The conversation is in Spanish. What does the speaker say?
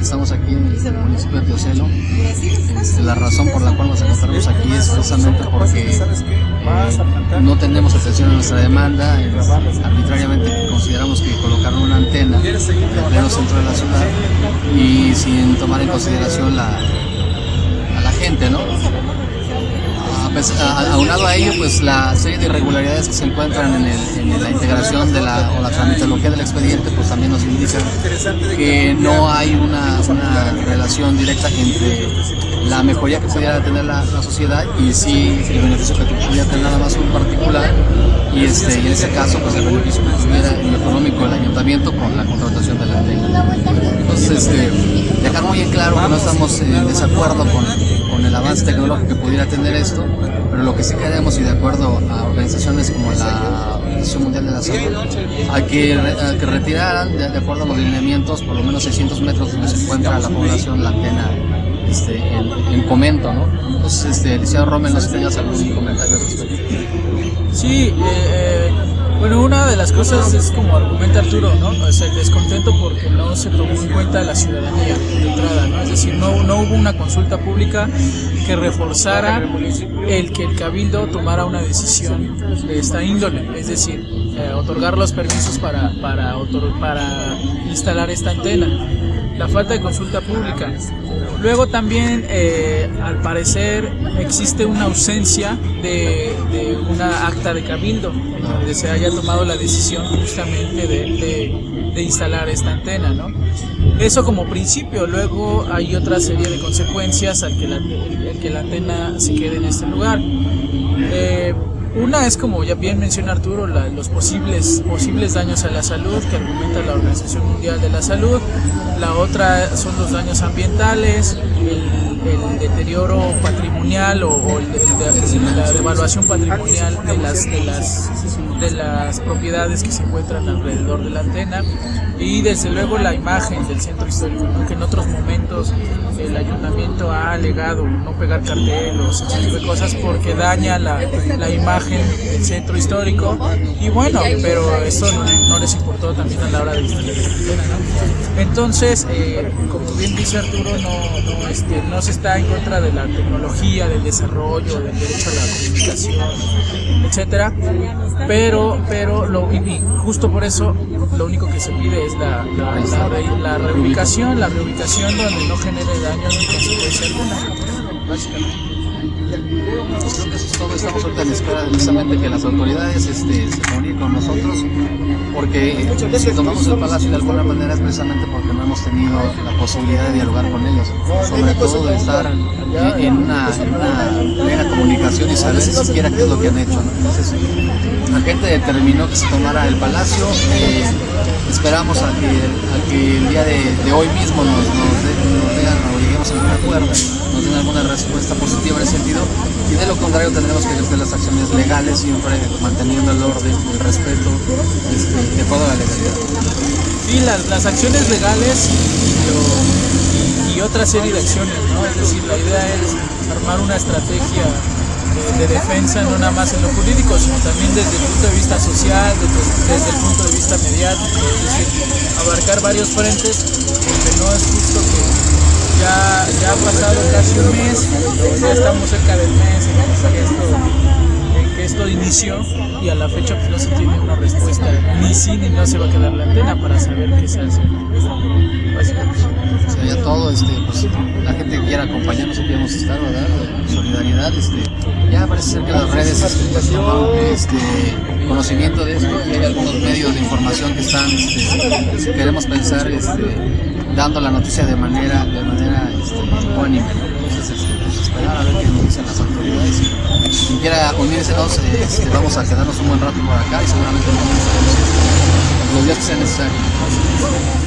estamos aquí en el municipio de Teocelo. Este, la razón por la cual nos encontramos aquí es precisamente porque eh, no tenemos atención a nuestra demanda. arbitrariamente consideramos que colocaron una antena en el pleno centro de la ciudad y sin tomar en consideración la, a la gente, ¿no? Aunado a ello, pues la serie de irregularidades que se encuentran en, la integración de la, o la tramitología del expediente, que no hay una, relación directa entre la mejoría que pudiera tener la, sociedad y sí el beneficio que pudiera tener nada más un particular y, este, y en ese caso pues el beneficio que tuviera en lo económico el ayuntamiento con la contratación de la ley. Entonces, este, dejar muy en claro que no estamos en desacuerdo con, con el avance tecnológico que pudiera tener esto, pero lo que sí queremos y de acuerdo a organizaciones como la Organización Mundial de la Salud, hay que, que retiraran de, acuerdo a los lineamientos por lo menos 600 metros donde se encuentra la población la antena este, en, comento, ¿no? Entonces, este, licenciado Rommel, no sé si tenías algún comentario al respecto. Sí, eh, eh bueno, una de las cosas es como argumenta Arturo, ¿no? O sea, el descontento porque no se tomó en cuenta la ciudadanía de entrada, ¿no? Es decir, no, no hubo una consulta pública que reforzara el que el cabildo tomara una decisión de esta índole, es decir, eh, otorgar los permisos para, para, para instalar esta antena la falta de consulta pública. Luego también, eh, al parecer, existe una ausencia de, una acta de cabildo, donde se haya tomado la decisión justamente de, instalar esta antena. ¿no? Eso como principio, luego hay otra serie de consecuencias al que la, que la antena se quede en este lugar. Eh, una es, como ya bien menciona Arturo, los posibles, posibles daños a la salud que argumenta la Organización Mundial de la Salud. La otra son los daños ambientales, el, deterioro patrimonial o, la devaluación patrimonial de las, de, las, de las propiedades que se encuentran alrededor de la antena. Y desde luego la imagen del centro histórico, que en otros momentos el ayuntamiento ha alegado no pegar carteles, ese tipo de cosas porque daña la, la imagen del centro histórico. Y bueno, pero eso no, les importó también a la hora de instalar ¿no? Entonces, eh, como bien dice Arturo, no, no, este, no se está en contra de la tecnología, del desarrollo, del derecho a la comunicación, etcétera, pero, pero lo, y justo por eso lo único que se pide es la, la, la, reubicación, la reubicación donde no genere daño ni consecuencia alguna, básicamente. Creo que eso es todo, estamos ahorita en espera precisamente que las autoridades este, se comuniquen con nosotros, porque si tomamos el palacio de alguna manera es precisamente porque no hemos tenido la posibilidad de dialogar con ellos, sobre todo de estar en una, plena comunicación y saber siquiera qué es lo que han hecho. Entonces, la gente determinó que se tomara el palacio, eh, esperamos a que, el día de, hoy mismo nos, nos, digan o lleguemos a un acuerdo, nos den alguna respuesta positiva en ese sentido y de lo contrario tendremos que ejercer las acciones legales siempre manteniendo el orden, el respeto este, de toda la legalidad. Y las, las acciones legales y, otra serie de acciones, ¿no? Es decir, la idea es armar una estrategia de, defensa no nada más en lo jurídico, sino también desde el punto de vista social, desde, desde el punto de vista mediático, es decir, abarcar varios frentes, porque no es justo que ya, ya ha pasado casi un mes, ya estamos cerca del mes en que esto, que esto inició y a la fecha pues no se tiene una respuesta ni sí ni no se va a quedar la antena para saber qué se hace. Se ya todo, este, pues, la gente que quiera acompañarnos aquí vamos a estar, ¿verdad? Solidaridad, este, ya parece ser que las redes este, este, conocimiento de esto y hay algunos medios de información que están, este, queremos pensar, este, dando la noticia de manera, de manera este, Entonces, este, pues, esperar a ver qué nos dicen las autoridades. Y quien quiera unirse, este, vamos a quedarnos un buen rato por acá y seguramente nos los días que sea necesario.